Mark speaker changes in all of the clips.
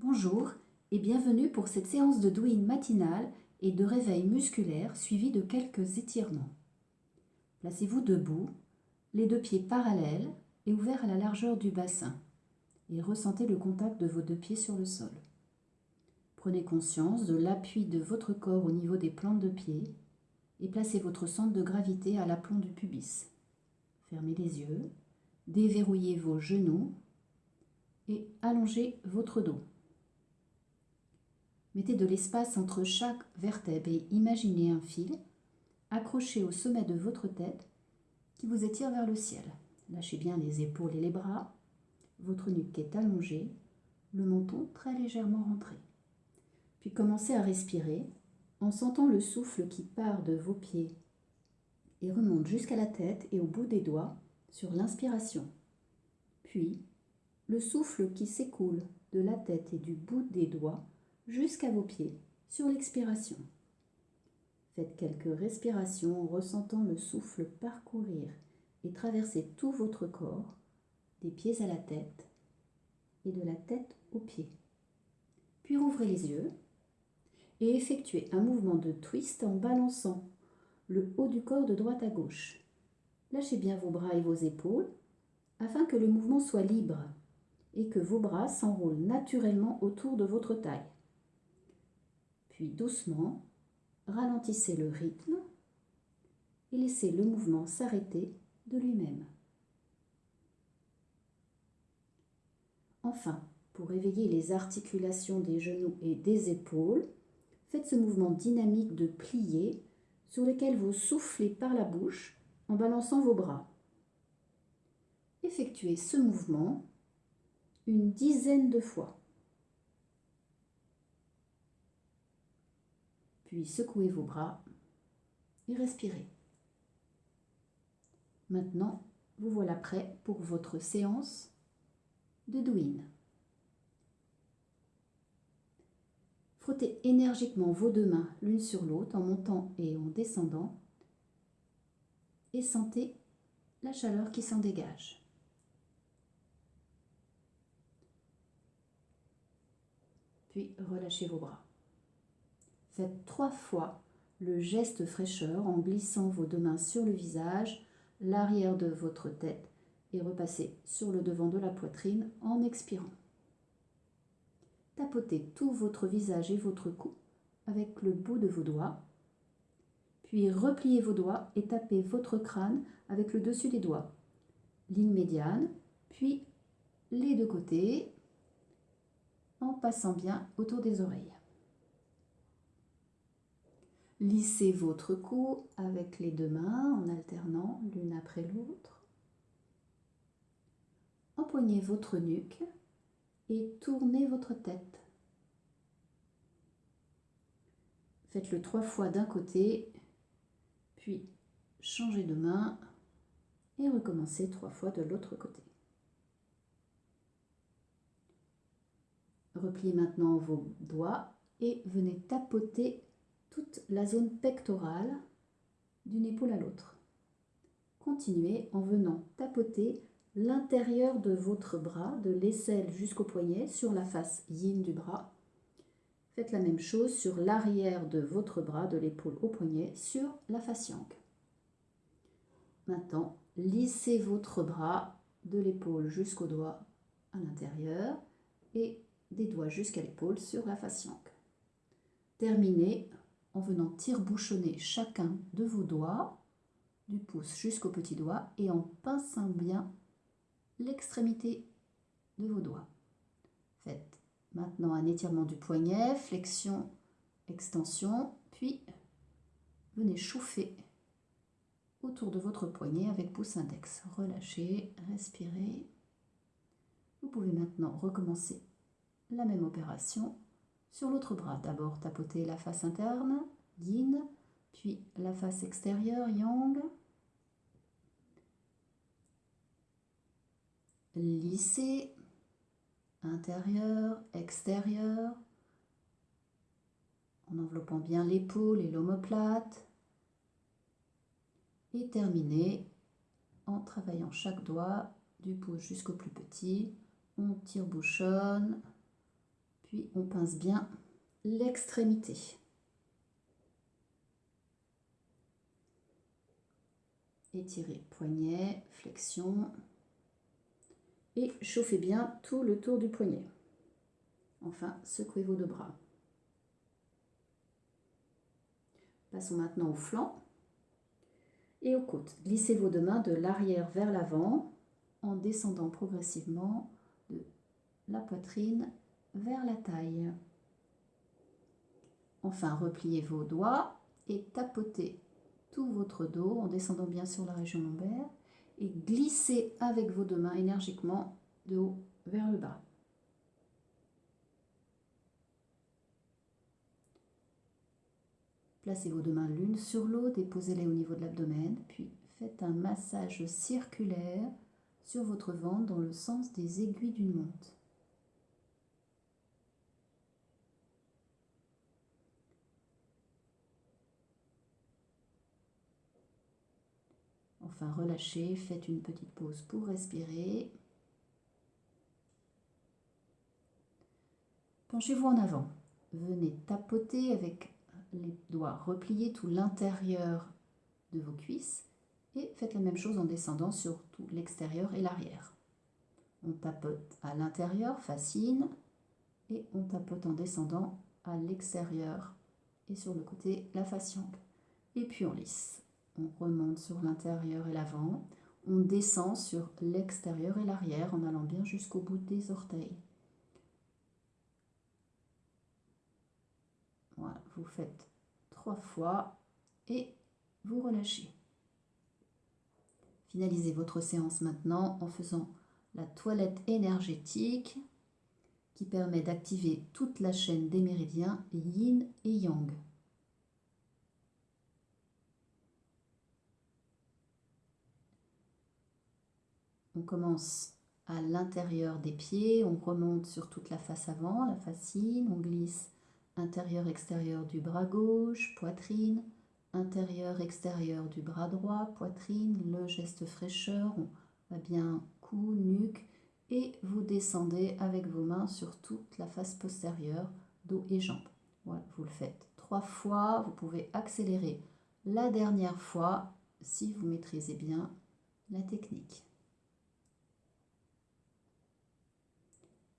Speaker 1: Bonjour et bienvenue pour cette séance de douine matinale et de réveil musculaire suivie de quelques étirements. Placez-vous debout, les deux pieds parallèles et ouverts à la largeur du bassin et ressentez le contact de vos deux pieds sur le sol. Prenez conscience de l'appui de votre corps au niveau des plantes de pied et placez votre centre de gravité à l'aplomb du pubis. Fermez les yeux, déverrouillez vos genoux et allongez votre dos. Mettez de l'espace entre chaque vertèbre et imaginez un fil accroché au sommet de votre tête qui vous étire vers le ciel. Lâchez bien les épaules et les bras. Votre nuque est allongée, le menton très légèrement rentré. Puis commencez à respirer en sentant le souffle qui part de vos pieds et remonte jusqu'à la tête et au bout des doigts sur l'inspiration. Puis le souffle qui s'écoule de la tête et du bout des doigts jusqu'à vos pieds sur l'expiration. Faites quelques respirations en ressentant le souffle parcourir et traverser tout votre corps, des pieds à la tête et de la tête aux pieds. Puis rouvrez les yeux et effectuez un mouvement de twist en balançant le haut du corps de droite à gauche. Lâchez bien vos bras et vos épaules afin que le mouvement soit libre et que vos bras s'enroulent naturellement autour de votre taille. Puis doucement, ralentissez le rythme et laissez le mouvement s'arrêter de lui-même. Enfin, pour éveiller les articulations des genoux et des épaules, faites ce mouvement dynamique de plier sur lequel vous soufflez par la bouche en balançant vos bras. Effectuez ce mouvement une dizaine de fois. Puis secouez vos bras et respirez. Maintenant, vous voilà prêt pour votre séance de douine. Frottez énergiquement vos deux mains l'une sur l'autre en montant et en descendant et sentez la chaleur qui s'en dégage. Puis relâchez vos bras. Faites trois fois le geste fraîcheur en glissant vos deux mains sur le visage, l'arrière de votre tête et repassez sur le devant de la poitrine en expirant. Tapotez tout votre visage et votre cou avec le bout de vos doigts. Puis repliez vos doigts et tapez votre crâne avec le dessus des doigts. Ligne médiane, puis les deux côtés en passant bien autour des oreilles. Lissez votre cou avec les deux mains en alternant l'une après l'autre. Empoignez votre nuque et tournez votre tête. Faites-le trois fois d'un côté, puis changez de main et recommencez trois fois de l'autre côté. Repliez maintenant vos doigts et venez tapoter toute la zone pectorale d'une épaule à l'autre. Continuez en venant tapoter l'intérieur de votre bras, de l'aisselle jusqu'au poignet, sur la face yin du bras. Faites la même chose sur l'arrière de votre bras, de l'épaule au poignet, sur la face yang. Maintenant, lissez votre bras de l'épaule jusqu'au doigt à l'intérieur et des doigts jusqu'à l'épaule sur la face yang. Terminez en venant tire-bouchonner chacun de vos doigts, du pouce jusqu'au petit doigt, et en pinçant bien l'extrémité de vos doigts. Faites maintenant un étirement du poignet, flexion, extension, puis venez chauffer autour de votre poignet avec pouce index. Relâchez, respirez. Vous pouvez maintenant recommencer la même opération sur l'autre bras. D'abord tapoter la face interne, yin, puis la face extérieure, yang. Lisser, intérieur, extérieur, en enveloppant bien l'épaule et l'omoplate. Et terminer en travaillant chaque doigt du pouce jusqu'au plus petit. On tire bouchonne, Puis on pince bien l'extrémité. Étirez poignet, flexion. Et chauffez bien tout le tour du poignet. Enfin, secouez vos deux bras. Passons maintenant au flanc et aux côtes. Glissez vos deux mains de l'arrière vers l'avant en descendant progressivement de la poitrine vers la taille. Enfin, repliez vos doigts et tapotez tout votre dos en descendant bien sur la région lombaire et glissez avec vos deux mains énergiquement de haut vers le bas. Placez vos deux mains l'une sur l'autre, déposez-les au niveau de l'abdomen, puis faites un massage circulaire sur votre ventre dans le sens des aiguilles d'une montre. Relâchez, faites une petite pause pour respirer. Penchez-vous en avant. Venez tapoter avec les doigts repliés tout l'intérieur de vos cuisses et faites la même chose en descendant sur tout l'extérieur et l'arrière. On tapote à l'intérieur, fascine, et on tapote en descendant à l'extérieur et sur le côté la fasciole. Et puis on lisse. On remonte sur l'intérieur et l'avant. On descend sur l'extérieur et l'arrière en allant bien jusqu'au bout des orteils. Voilà, vous faites trois fois et vous relâchez. Finalisez votre séance maintenant en faisant la toilette énergétique qui permet d'activer toute la chaîne des méridiens yin et yang. On commence à l'intérieur des pieds, on remonte sur toute la face avant, la fascine, on glisse intérieur-extérieur du bras gauche, poitrine, intérieur-extérieur du bras droit, poitrine, le geste fraîcheur, on va bien cou, nuque, et vous descendez avec vos mains sur toute la face postérieure, dos et jambes. Voilà, vous le faites trois fois, vous pouvez accélérer la dernière fois si vous maîtrisez bien la technique.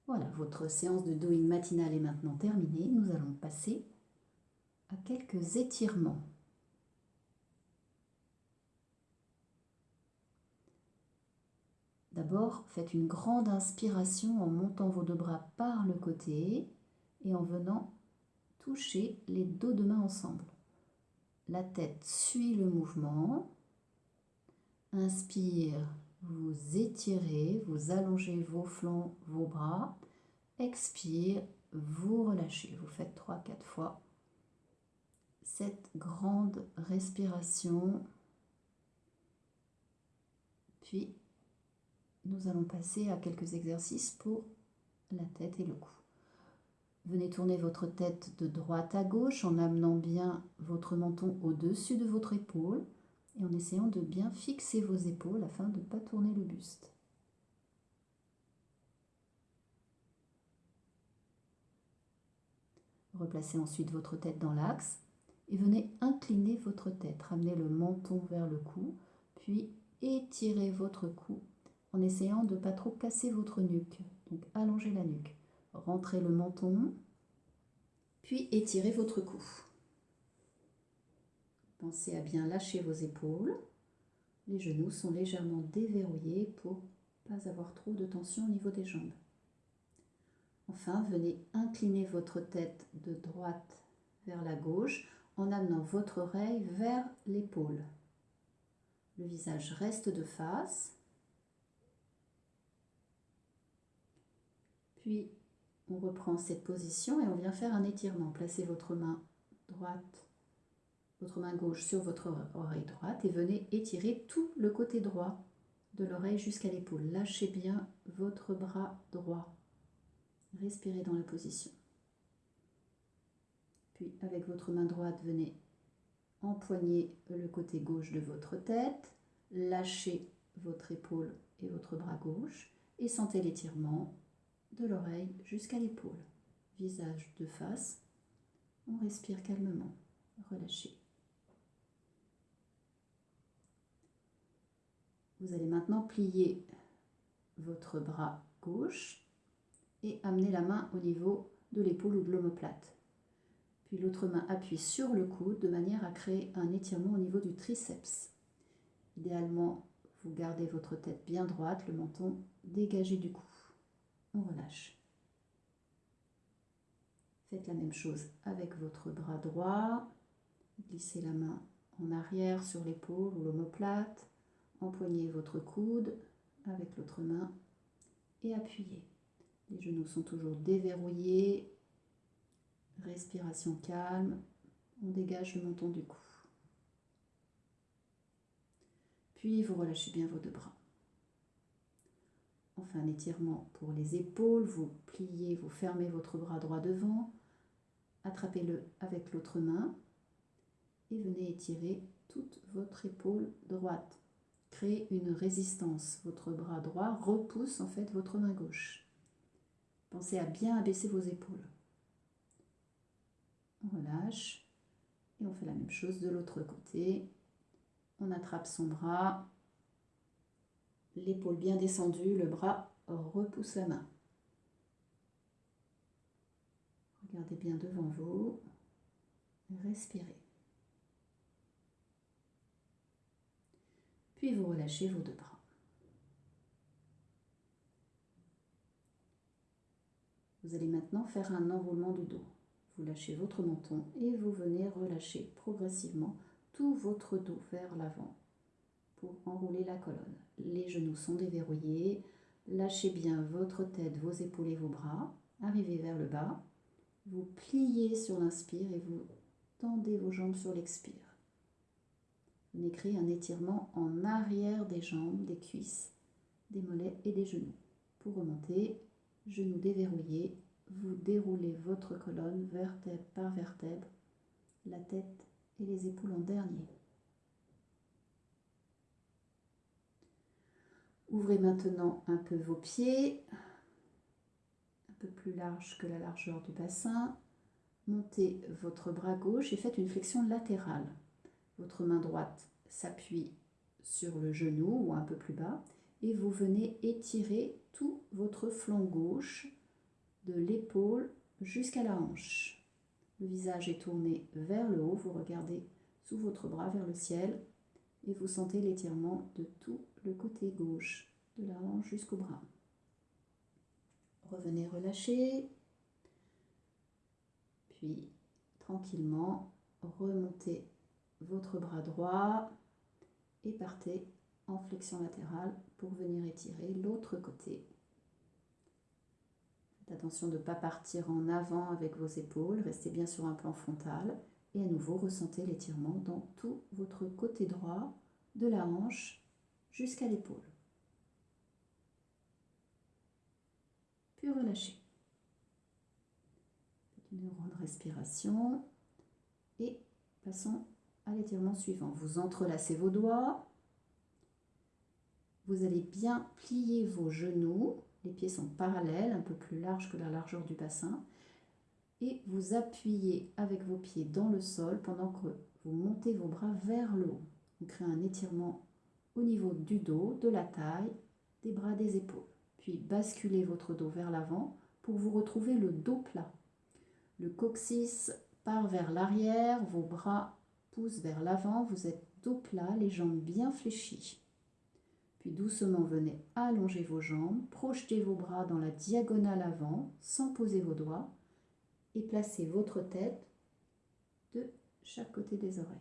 Speaker 1: Voilà, votre séance de doing matinale est maintenant terminée. Nous allons passer à quelques étirements. D'abord, faites une grande inspiration en montant vos deux bras par le côté et en venant toucher les dos de main ensemble. La tête suit le mouvement. Inspire, vous étirez, vous allongez vos flancs, vos bras. Expire, vous relâchez. Vous faites 3-4 fois cette grande respiration. Puis, nous allons passer à quelques exercices pour la tête et le cou. Venez tourner votre tête de droite à gauche en amenant bien votre menton au-dessus de votre épaule et en essayant de bien fixer vos épaules afin de ne pas tourner le buste. Replacez ensuite votre tête dans l'axe et venez incliner votre tête. Ramenez le menton vers le cou, puis étirez votre cou en essayant de ne pas trop casser votre nuque. Donc allongez la nuque. Rentrez le menton, puis étirez votre cou. Pensez à bien lâcher vos épaules. Les genoux sont légèrement déverrouillés pour ne pas avoir trop de tension au niveau des jambes. Enfin, venez incliner votre tête de droite vers la gauche en amenant votre oreille vers l'épaule. Le visage reste de face. Puis, on reprend cette position et on vient faire un étirement. Placez votre main droite votre main gauche sur votre oreille droite et venez étirer tout le côté droit de l'oreille jusqu'à l'épaule. Lâchez bien votre bras droit. Respirez dans la position. Puis avec votre main droite, venez empoigner le côté gauche de votre tête, lâchez votre épaule et votre bras gauche et sentez l'étirement de l'oreille jusqu'à l'épaule. visage de face. On respire calmement, relâchez. Vous allez maintenant plier votre bras gauche et amener la main au niveau de l'épaule ou de l'omoplate. Puis l'autre main appuie sur le coude de manière à créer un étirement au niveau du triceps. Idéalement, vous gardez votre tête bien droite, le menton dégagé du cou. On relâche. Faites la même chose avec votre bras droit. Glissez la main en arrière sur l'épaule ou l'omoplate. Empoignez votre coude avec l'autre main et appuyez. Les genoux sont toujours déverrouillés. Respiration calme. On dégage le menton du cou. Puis vous relâchez bien vos deux bras. Enfin, un étirement pour les épaules. Vous pliez, vous fermez votre bras droit devant. Attrapez-le avec l'autre main et venez étirer toute votre épaule droite. Une résistance. Votre bras droit repousse en fait votre main gauche. Pensez à bien abaisser vos épaules. On relâche et on fait la même chose de l'autre côté. On attrape son bras, l'épaule bien descendue, le bras repousse la main. Regardez bien devant vous, respirez. Puis vous relâchez vos deux bras. Vous allez maintenant faire un enroulement du dos. Vous lâchez votre menton et vous venez relâcher progressivement tout votre dos vers l'avant pour enrouler la colonne. Les genoux sont déverrouillés. Lâchez bien votre tête, vos épaules et vos bras. Arrivez vers le bas. Vous pliez sur l'inspire et vous tendez vos jambes sur l'expire. Venez créer un étirement en arrière des jambes, des cuisses, des mollets et des genoux. Pour remonter, genoux déverrouillés, vous déroulez votre colonne vertèbre par vertèbre, la tête et les épaules en dernier. Ouvrez maintenant un peu vos pieds, un peu plus large que la largeur du bassin. Montez votre bras gauche et faites une flexion latérale. Votre main droite s'appuie sur le genou ou un peu plus bas et vous venez étirer tout votre flanc gauche de l'épaule jusqu'à la hanche. Le visage est tourné vers le haut, vous regardez sous votre bras vers le ciel et vous sentez l'étirement de tout le côté gauche, de la hanche jusqu'au bras. Revenez relâcher, puis tranquillement remontez votre bras droit et partez en flexion latérale pour venir étirer l'autre côté attention de ne pas partir en avant avec vos épaules, restez bien sur un plan frontal et à nouveau ressentez l'étirement dans tout votre côté droit de la hanche jusqu'à l'épaule. Puis relâchez. Une grande respiration et passons à l'étirement suivant. Vous entrelacez vos doigts. Vous allez bien plier vos genoux les pieds sont parallèles, un peu plus larges que la largeur du bassin. Et vous appuyez avec vos pieds dans le sol pendant que vous montez vos bras vers le haut. Vous créez un étirement au niveau du dos, de la taille, des bras, des épaules. Puis basculez votre dos vers l'avant pour vous retrouver le dos plat. Le coccyx part vers l'arrière, vos bras poussent vers l'avant, vous êtes dos plat, les jambes bien fléchies. Puis doucement venez allonger vos jambes, projetez vos bras dans la diagonale avant sans poser vos doigts et placez votre tête de chaque côté des oreilles.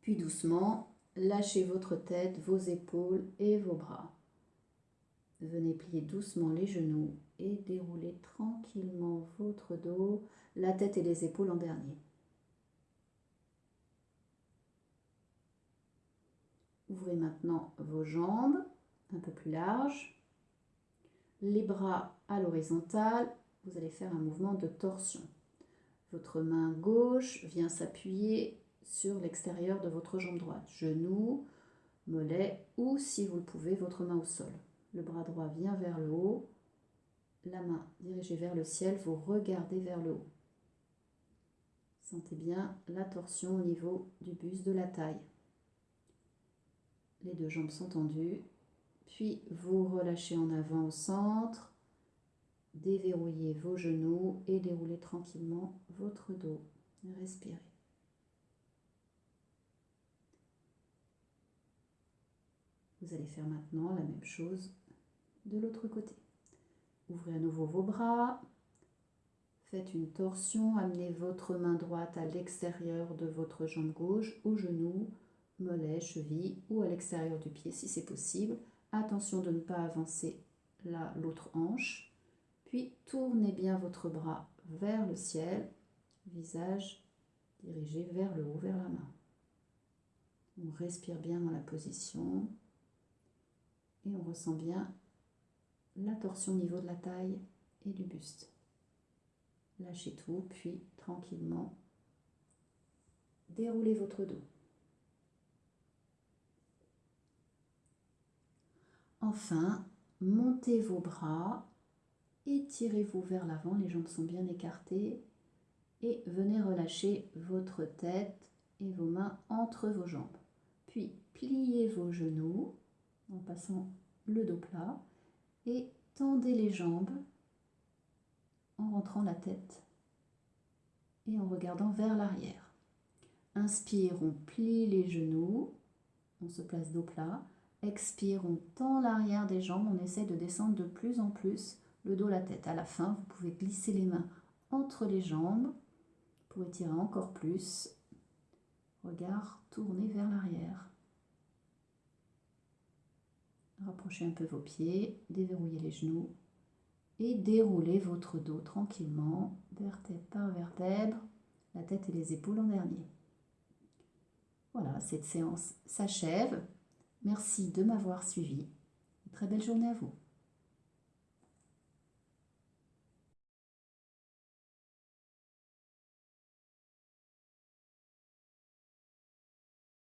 Speaker 1: Puis doucement, lâchez votre tête, vos épaules et vos bras. Venez plier doucement les genoux et dérouler tranquillement votre dos, la tête et les épaules en dernier. Ouvrez maintenant vos jambes un peu plus larges. Les bras à l'horizontale. Vous allez faire un mouvement de torsion. Votre main gauche vient s'appuyer sur l'extérieur de votre jambe droite. Genou, mollet ou, si vous le pouvez, votre main au sol. Le bras droit vient vers le haut. La main dirigée vers le ciel, vous regardez vers le haut. Sentez bien la torsion au niveau du buste de la taille. Les deux jambes sont tendues. Puis vous relâchez en avant au centre. Déverrouillez vos genoux et déroulez tranquillement votre dos. Respirez. Vous allez faire maintenant la même chose de l'autre côté. Ouvrez à nouveau vos bras. Faites une torsion. Amenez votre main droite à l'extérieur de votre jambe gauche, au genou, mollet, cheville ou à l'extérieur du pied si c'est possible. Attention de ne pas avancer l'autre hanche. Puis tournez bien votre bras vers le ciel, visage dirigé vers le haut, vers la main. On respire bien dans la position et on ressent bien la torsion au niveau de la taille et du buste. Lâchez tout, puis tranquillement déroulez votre dos. Enfin, montez vos bras, étirez-vous vers l'avant, les jambes sont bien écartées et venez relâcher votre tête et vos mains entre vos jambes. Puis pliez vos genoux en passant le dos plat et tendez les jambes en rentrant la tête et en regardant vers l'arrière. Inspire, on plie les genoux, on se place dos plat. Expire, on tend l'arrière des jambes, on essaie de descendre de plus en plus le dos, la tête. À la fin, vous pouvez glisser les mains entre les jambes pour étirer encore plus. Regard tourné vers l'arrière. Rapprochez un peu vos pieds, déverrouillez les genoux et déroulez votre dos tranquillement, vertèbre par vertèbre, la tête et les épaules en dernier. Voilà, cette séance s'achève. Merci de m'avoir suivi. très belle journée à vous.